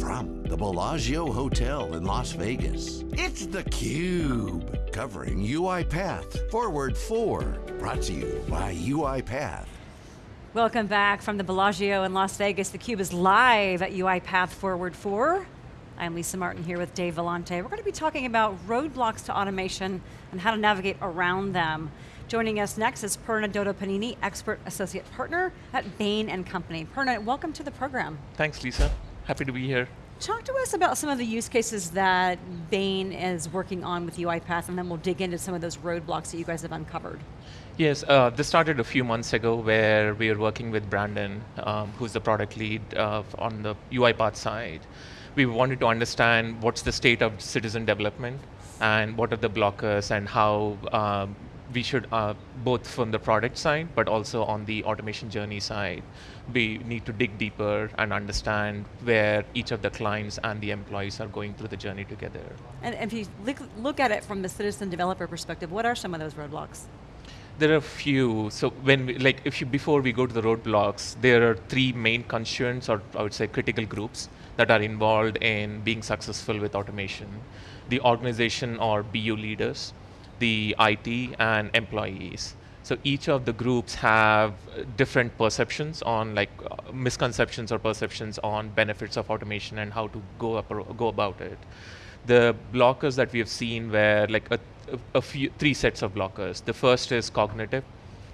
From the Bellagio Hotel in Las Vegas, it's theCUBE. Covering UiPath Forward 4. Brought to you by UiPath. Welcome back from the Bellagio in Las Vegas. theCUBE is live at UiPath Forward 4. I'm Lisa Martin here with Dave Vellante. We're going to be talking about roadblocks to automation and how to navigate around them. Joining us next is Purna Doddapaneni, Expert Associate Partner at Bain & Company. Purna, welcome to the program. Thanks, Lisa. Happy to be here. Talk to us about some of the use cases that Bain is working on with UiPath, and then we'll dig into some of those roadblocks that you guys have uncovered. Yes, uh, this started a few months ago where we are working with Brandon, um, who's the product lead uh, on the UiPath side. We wanted to understand what's the state of citizen development and what are the blockers and how um, we should, uh, both from the product side, but also on the automation journey side, we need to dig deeper and understand where each of the clients and the employees are going through the journey together. And if you look, look at it from the citizen developer perspective, what are some of those roadblocks? There are a few. So when, we, like, if you before we go to the roadblocks, there are three main concerns, or I would say critical groups that are involved in being successful with automation. The organization or BU leaders, the IT and employees. So each of the groups have different perceptions on like uh, misconceptions or perceptions on benefits of automation and how to go up go about it. The blockers that we have seen were like a, a few three sets of blockers. The first is cognitive,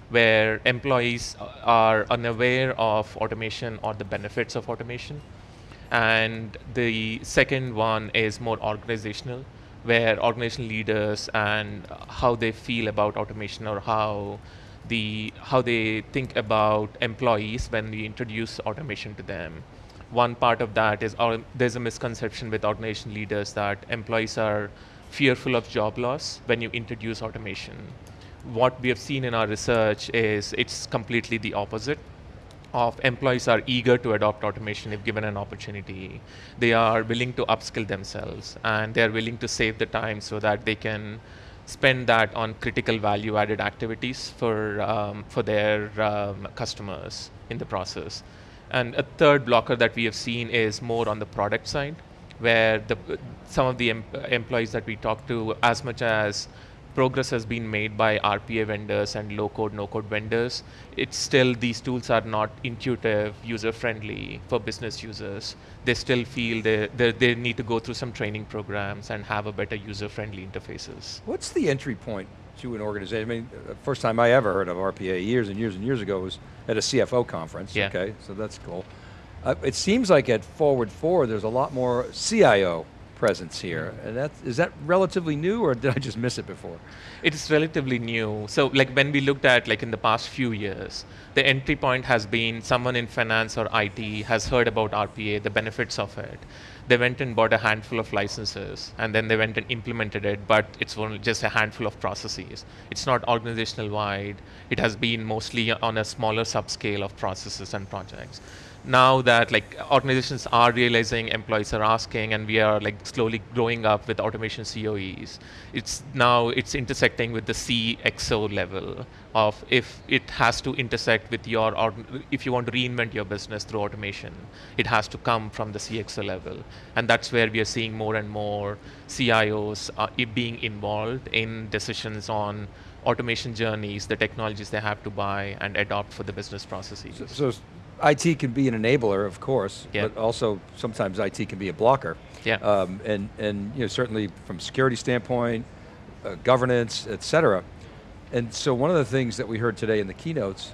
where employees are unaware of automation or the benefits of automation. And the second one is more organizational, where organizational leaders and how they feel about automation or how the how they think about employees when we introduce automation to them. One part of that is our, there's a misconception with organization leaders that employees are fearful of job loss when you introduce automation. What we have seen in our research is it's completely the opposite of employees are eager to adopt automation if given an opportunity. They are willing to upskill themselves and they're willing to save the time so that they can spend that on critical value added activities for, um, for their um, customers in the process. And a third blocker that we have seen is more on the product side, where the, some of the em employees that we talk to, as much as progress has been made by RPA vendors and low code, no code vendors. It's still, these tools are not intuitive, user friendly for business users. They still feel they, they, they need to go through some training programs and have a better user friendly interfaces. What's the entry point to an organization? I mean, the first time I ever heard of RPA years and years and years ago was at a CFO conference, yeah. okay, so that's cool. Uh, it seems like at Forward 4 there's a lot more CIO presence here. And that, is that relatively new or did I just miss it before? It's relatively new. So like when we looked at like in the past few years, the entry point has been someone in finance or IT has heard about RPA, the benefits of it. They went and bought a handful of licenses and then they went and implemented it, but it's only just a handful of processes. It's not organizational wide. It has been mostly on a smaller subscale of processes and projects now that like organizations are realizing employees are asking and we are like slowly growing up with automation COEs, it's now it's intersecting with the CXO level of if it has to intersect with your, if you want to reinvent your business through automation, it has to come from the CXO level. And that's where we are seeing more and more CIOs uh, being involved in decisions on automation journeys, the technologies they have to buy and adopt for the business processes. So, so IT can be an enabler, of course, yeah. but also sometimes IT can be a blocker. Yeah. Um, and, and you know, certainly from security standpoint, uh, governance, et cetera. And so one of the things that we heard today in the keynotes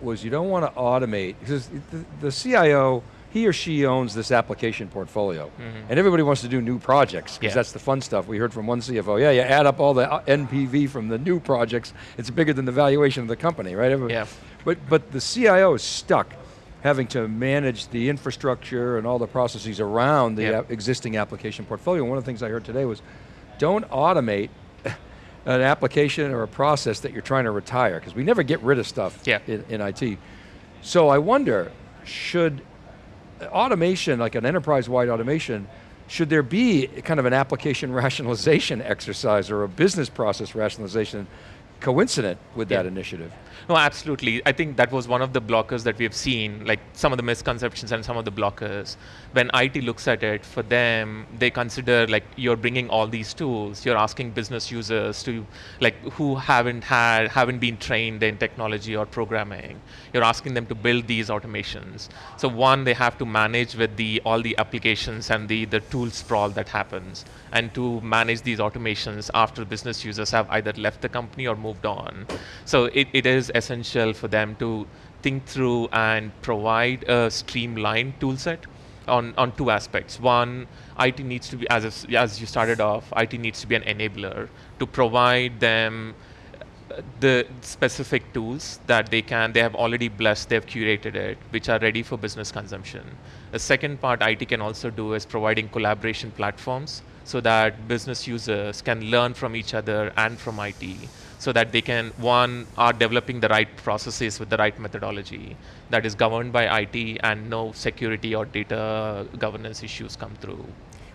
was you don't want to automate, because the, the CIO, he or she owns this application portfolio. Mm -hmm. And everybody wants to do new projects, because yeah. that's the fun stuff. We heard from one CFO, yeah, you add up all the uh, NPV from the new projects, it's bigger than the valuation of the company, right? Yeah. But, but the CIO is stuck having to manage the infrastructure and all the processes around the yep. existing application portfolio. One of the things I heard today was, don't automate an application or a process that you're trying to retire, because we never get rid of stuff yeah. in, in IT. So I wonder, should automation, like an enterprise-wide automation, should there be kind of an application rationalization exercise or a business process rationalization coincident with that initiative. No, absolutely. I think that was one of the blockers that we have seen, like some of the misconceptions and some of the blockers. When IT looks at it, for them, they consider like you're bringing all these tools, you're asking business users to, like, who haven't had, haven't been trained in technology or programming, you're asking them to build these automations. So one, they have to manage with the all the applications and the the tool sprawl that happens, and to manage these automations after business users have either left the company or moved on. So it, it is essential for them to think through and provide a streamlined tool set on, on two aspects. One, IT needs to be, as, if- as you started off, IT needs to be an enabler to provide them uh, the specific tools that they can, they have already blessed, they've curated it, which are ready for business consumption. The second part IT can also do is providing collaboration platforms so that business users can learn from each other and from IT so that they can, one, are developing the right processes with the right methodology that is governed by IT and no security or data governance issues come through.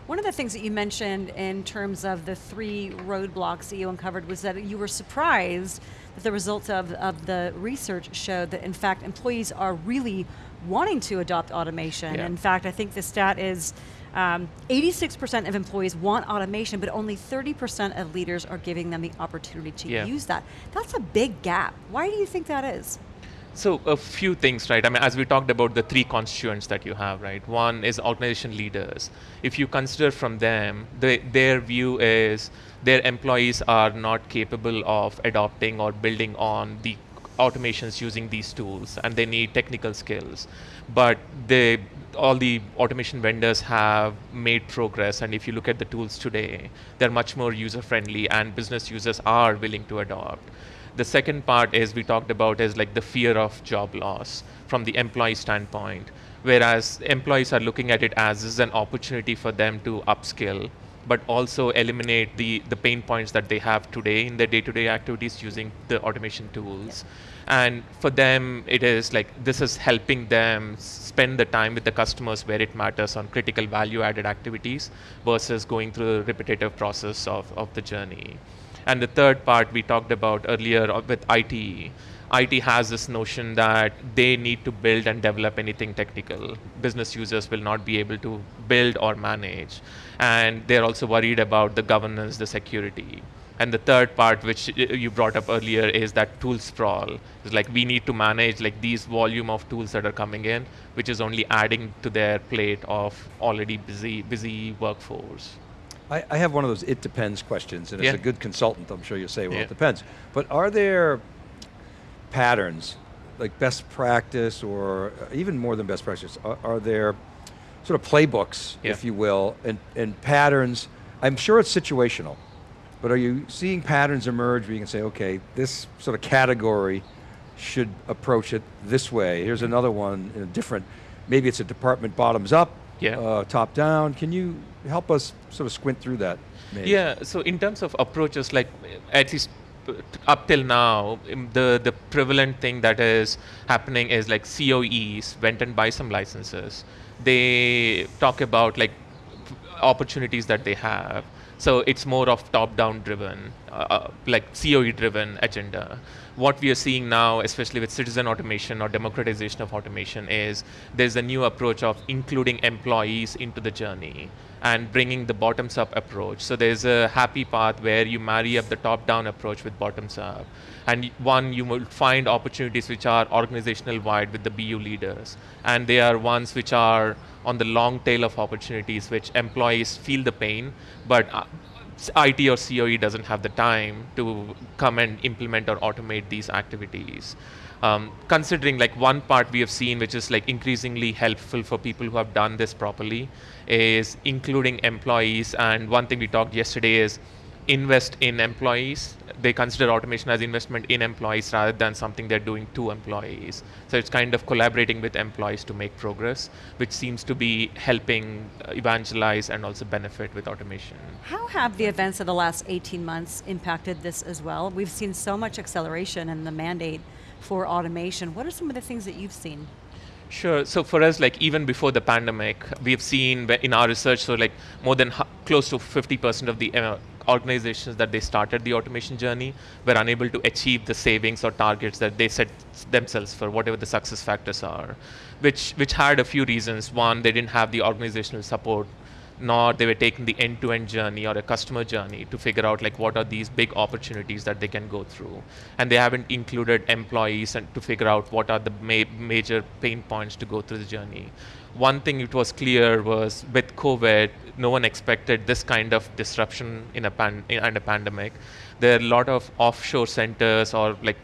One of the things that you mentioned in terms of the three roadblocks that you uncovered was that you were surprised that the results of, of the research showed that in fact employees are really wanting to adopt automation. Yeah. In fact, I think the stat is um, 86% of employees want automation, but only 30% of leaders are giving them the opportunity to Yeah. use that. That's a big gap. Why do you think that is? So a few things, right? I mean, as we talked about the three constituents that you have, right? One is organization leaders. If you consider from them, they, their view is their employees are not capable of adopting or building on the automations using these tools, and they need technical skills. But they, all the automation vendors have made progress, and if you look at the tools today, they're much more user-friendly, and business users are willing to adopt. The second part is we talked about is like the fear of job loss from the employee standpoint, whereas employees are looking at it as this is an opportunity for them to upskill, but also eliminate the, the pain points that they have today in their day-to-day activities using the automation tools. And for them, it is like this is helping them spend the time with the customers where it matters on critical value-added activities versus going through the repetitive process of, of the journey. And the third part we talked about earlier uh, with IT. IT has this notion that they need to build and develop anything technical. Business users will not be able to build or manage. And they're also worried about the governance, the security. And the third part, which you brought up earlier, is that tool sprawl. It's like we need to manage like these volume of tools that are coming in, which is only adding to their plate of already busy, busy workforce. I, I have one of those it depends questions, and as a good consultant, I'm sure you'll say, well, Yeah. it depends. But are there patterns, like best practice, or uh, even more than best practice? Are, are there sort of playbooks, Yeah. if you will, and, and patterns? I'm sure it's situational, but are you seeing patterns emerge where you can say, okay, this sort of category should approach it this way. Here's another one in a different, maybe it's a department bottoms up, Yeah. uh, top down. Can you help us sort of squint through that? maybe? Yeah, so in terms of approaches, like at least uh, up till now, um, the, the prevalent thing that is happening is like COEs went and buy some licenses. They talk about like opportunities that they have. So it's more of top-down driven, uh, like COE driven agenda. What we are seeing now, especially with citizen automation or democratization of automation, is there's a new approach of including employees into the journey and bringing the bottoms up approach. So there's a happy path where you marry up the top down approach with bottoms up. And one, you will find opportunities which are organizational wide with the BU leaders. And they are ones which are on the long tail of opportunities, which employees feel the pain, but uh, IT or COE doesn't have the time to come and implement or automate these activities. Um, considering like one part we have seen which is like increasingly helpful for people who have done this properly is including employees and one thing we talked yesterday is invest in employees they consider automation as investment in employees rather than something they're doing to employees so it's kind of collaborating with employees to make progress which seems to be helping uh, evangelize and also benefit with automation How have the events of the last 18 months impacted this as well? We've seen so much acceleration in the mandate for automation. What are some of the things that you've seen? Sure. So for us, like even before the pandemic, we have seen in our research, so like more than close to 50% of the uh, organizations that they started the automation journey were unable to achieve the savings or targets that they set themselves for whatever the success factors are, which which had a few reasons. One, they didn't have the organizational support nor they were taking the end-to-end journey or a customer journey to figure out like what are these big opportunities that they can go through and they haven't included employees and to figure out what are the ma- major pain points to go through the journey one thing it was clear was with covid no one expected this kind of disruption in a pan- in, a pandemic there are a lot of offshore centers or like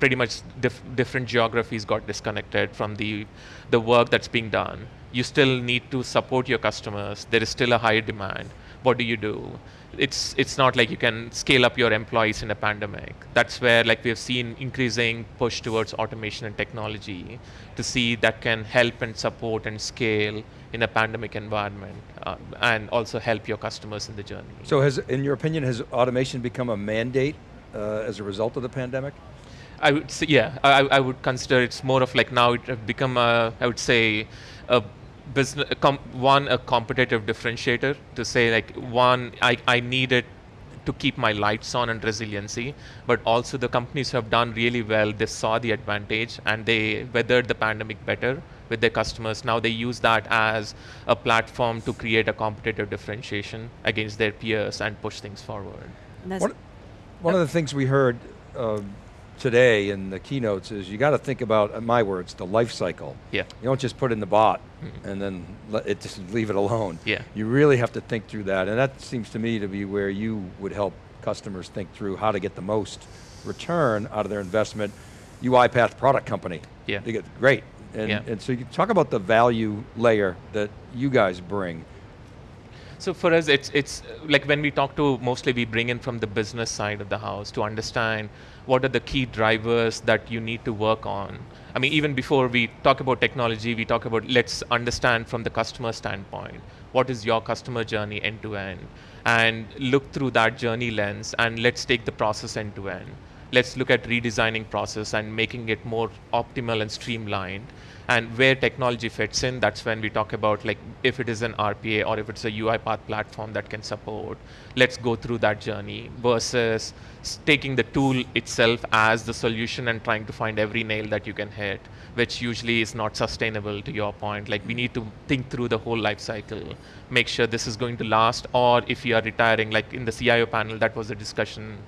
pretty much dif- different geographies got disconnected from the the work that's being done you still need to support your customers. There is still a high demand. What do you do? It's it's not like you can scale up your employees in a pandemic. That's where like we have seen increasing push towards automation and technology to see that can help and support and scale in a pandemic environment uh, and also help your customers in the journey. So has, in your opinion, has automation become a mandate uh, as a result of the pandemic? I would say, yeah, I, I would consider it's more of like now it have become a, I would say, a business one a competitive differentiator to say like one I, I need it to keep my lights on and resiliency but also the companies who have done really well they saw the advantage and they weathered the pandemic better with their customers. Now they use that as a platform to create a competitive differentiation against their peers and push things forward. One, one of the things we heard uh, today in the keynotes is you got to think about, in my words, the life cycle. Yeah. You don't just put in the bot mm-hmm. and then let it just leave it alone. Yeah. You really have to think through that, and that seems to me to be where you would help customers think through how to get the most return out of their investment. UiPath product company. Yeah. They get great. And, yeah. and so you talk about the value layer that you guys bring. So for us, it's it's like when we talk to mostly we bring in from the business side of the house to understand what are the key drivers that you need to work on. I mean, even before we talk about technology, we talk about let's understand from the customer standpoint what is your customer journey end to end, and look through that journey lens, and let's take the process end to end. Let's look at redesigning process and making it more optimal and streamlined and where technology fits in, that's when we talk about like if it is an RPA or if it's a UiPath platform that can support, let's go through that journey versus taking the tool itself as the solution and trying to find every nail that you can hit, which usually is not sustainable to your point. Like we need to think through the whole life cycle, make sure this is going to last, or if you are retiring, like in the CIO panel, that was a discussion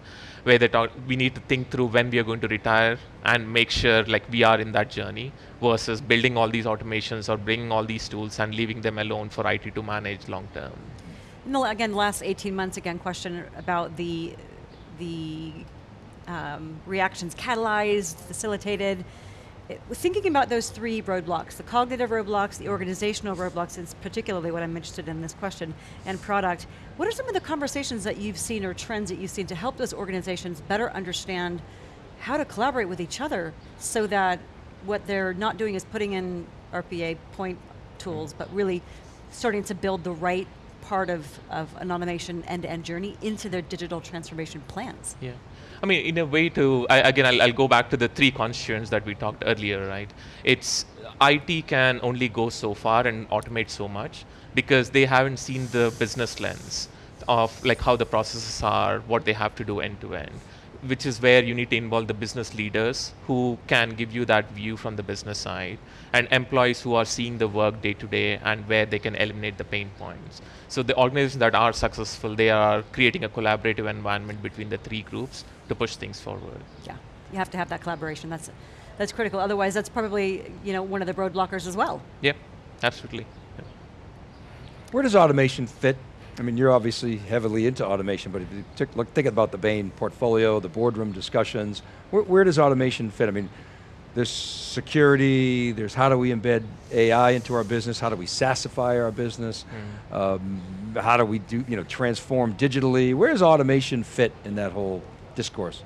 where they talk, we need to think through when we are going to retire and make sure like we are in that journey versus building all these automations or bringing all these tools and leaving them alone for IT to manage long term. No, again, last 18 months, again, question about the, the um, reactions catalyzed, facilitated, thinking about those three roadblocks, the cognitive roadblocks, the organizational roadblocks is particularly what I'm interested in this question, and product, what are some of the conversations that you've seen or trends that you've seen to help those organizations better understand how to collaborate with each other so that what they're not doing is putting in RPA point tools, but really starting to build the right part of, of an automation end-to-end journey into their digital transformation plans. Yeah. I mean, in a way to, I, again, I'll, I'll, go back to the three constituents that we talked earlier, right? It's, IT can only go so far and automate so much because they haven't seen the business lens of like how the processes are, what they have to do end to end which is where you need to involve the business leaders who can give you that view from the business side and employees who are seeing the work day to day and where they can eliminate the pain points. So the organizations that are successful, they are creating a collaborative environment between the three groups to push things forward. Yeah, you have to have that collaboration. That's that's critical. Otherwise, that's probably you know one of the roadblockers as well. Yeah, absolutely. Yeah. Where does automation fit I mean, you're obviously heavily into automation, but if you took, look, think about the Bain portfolio, the boardroom discussions, where, where, does automation fit? I mean, there's security, there's how do we embed AI into our business, how do we SaaSify our business, mm. um, how do we do, you know, transform digitally, where does automation fit in that whole discourse?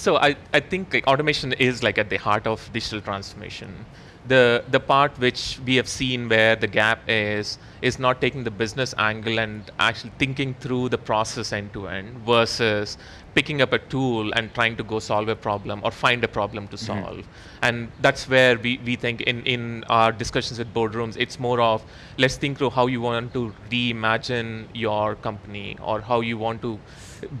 So I, I think like automation is like at the heart of digital transformation The, the part which we have seen where the gap is, is not taking the business angle and actually thinking through the process end to end versus picking up a tool and trying to go solve a problem or find a problem to mm-hmm. solve. And that's where we, we think in, in our discussions with boardrooms, it's more of let's think through how you want to reimagine your company or how you want to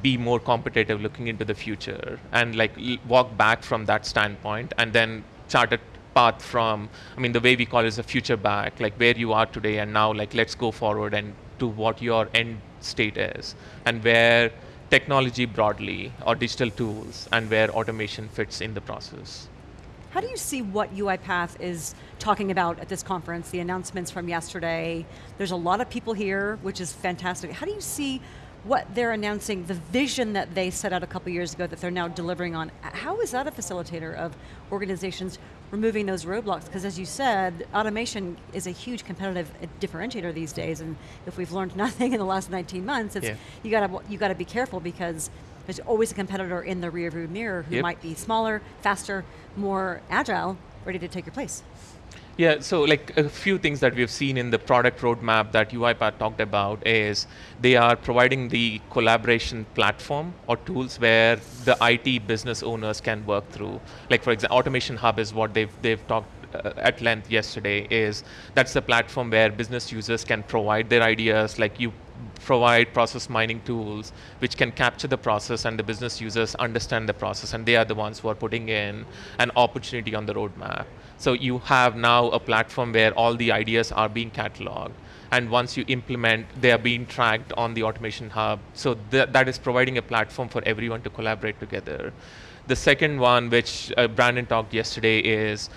be more competitive looking into the future and like walk back from that standpoint and then chart a path from i mean the way we call it is a future back like where you are today and now like let's go forward and to what your end state is and where technology broadly or digital tools and where automation fits in the process How do you see what UiPath is talking about at this conference, the announcements from yesterday? There's a lot of people here, which is fantastic. How do you see what they're announcing, the vision that they set out a couple years ago that they're now delivering on? How is that a facilitator of organizations removing those roadblocks? Because as you said, automation is a huge competitive differentiator these days, and if we've learned nothing in the last 19 months, it's Yeah. you got to you got to be careful because there's always a competitor in the rearview mirror who Yep. might be smaller, faster, more agile, ready to take your place. Yeah, so like a few things that we've seen in the product roadmap that UiPath talked about is they are providing the collaboration platform or tools where the IT business owners can work through. Like for example, Automation Hub is what they've they've talked uh, at length yesterday. Is that's the platform where business users can provide their ideas. Like you provide process mining tools which can capture the process and the business users understand the process and they are the ones who are putting in an opportunity on the roadmap. So you have now a platform where all the ideas are being cataloged and once you implement, they are being tracked on the automation hub. So th- that is providing a platform for everyone to collaborate together. The second one, which uh, Brandon talked yesterday, is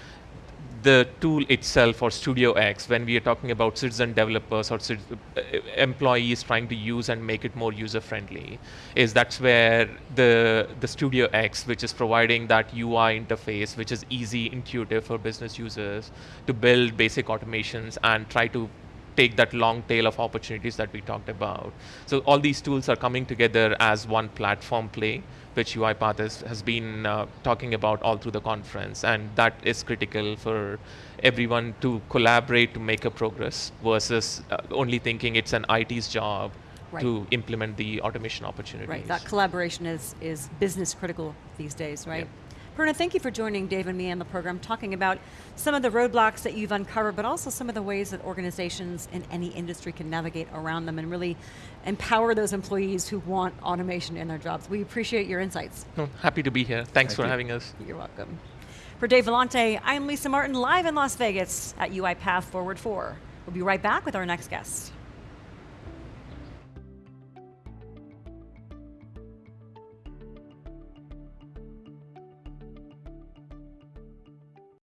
the tool itself or Studio X, when we are talking about citizen developers or uh, employees trying to use and make it more user friendly, is that's where the the Studio X, which is providing that UI interface, which is easy, intuitive for business users to build basic automations and try to take that long tail of opportunities that we talked about. So all these tools are coming together as one platform play, which UiPath has, has been uh, talking about all through the conference, and that is critical for everyone to collaborate to make a progress versus uh, only thinking it's an IT's job Right. to implement the automation opportunities. Right, that collaboration is, is business critical these days, right? Yep. Purna, thank you for joining Dave and me on the program, talking about some of the roadblocks that you've uncovered, but also some of the ways that organizations in any industry can navigate around them and really empower those employees who want automation in their jobs. We appreciate your insights. No, happy to be here. Thanks Thank for you. having us. You're welcome. For Dave Vellante, I'm Lisa Martin, live in Las Vegas at UiPath Forward 4. We'll be right back with our next guest.